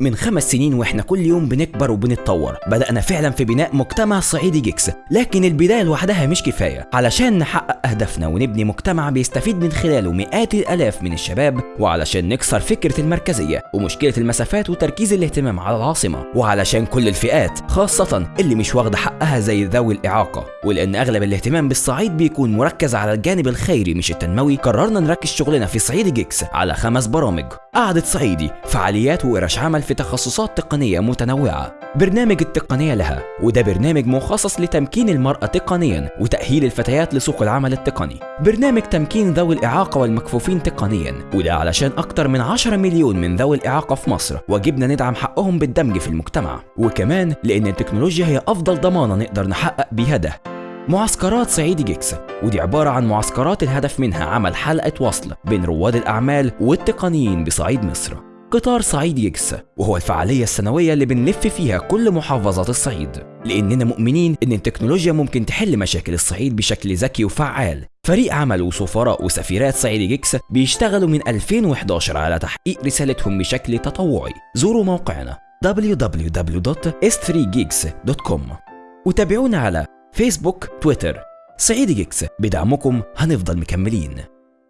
من خمس سنين وإحنا كل يوم بنكبر وبنتطور. بدأنا فعلا في بناء مجتمع صعيدي Geeks لكن البداية لوحدها مش كفاية. علشان نحقق أهدافنا ونبني مجتمع بيستفيد من خلاله مئات الآلاف من الشباب وعلشان نكسر فكرة المركزية ومشكلة المسافات وتركيز الاهتمام على العاصمة. وعلشان كل الفئات خاصة اللي مش واخدة حقها زي ذوي الإعاقة. ولأن أغلب الاهتمام بالصعيد بيكون مركز على الجانب الخيري مش التنموي قررنا نركز شغلنا في صعيدي Geeks على خمس برامج. قعدة صعيدي فعاليات وورش عمل في تخصصات تقنية متنوعة. برنامج التقنية لها وده برنامج مخصص لتمكين المرأة تقنيا وتأهيل الفتيات لسوق العمل التقني. برنامج تمكين ذوي الإعاقة والمكفوفين تقنيا وده علشان أكتر من 10 مليون من ذوي الإعاقة في مصر واجبنا ندعم حقهم بالدمج في المجتمع. وكمان لأن التكنولوجيا هي أفضل ضمانة نقدر نحقق بيها ده. معسكرات صعيدي Geeks ودي عبارة عن معسكرات الهدف منها عمل حلقة وصل بين رواد الأعمال والتقنيين بصعيد مصر. قطار صعيدي Geeks وهو الفعالية السنوية اللي بنلف فيها كل محافظات الصعيد. لأننا مؤمنين إن التكنولوجيا ممكن تحل مشاكل الصعيد بشكل ذكي وفعال. فريق عمل وسفراء وسفيرات صعيدي Geeks بيشتغلوا من 2011 على تحقيق رسالتهم بشكل تطوعي. زوروا موقعنا www.s3geeks.com وتابعونا على فيسبوك تويتر صعيدي Geeks بدعمكم هنفضل مكملين.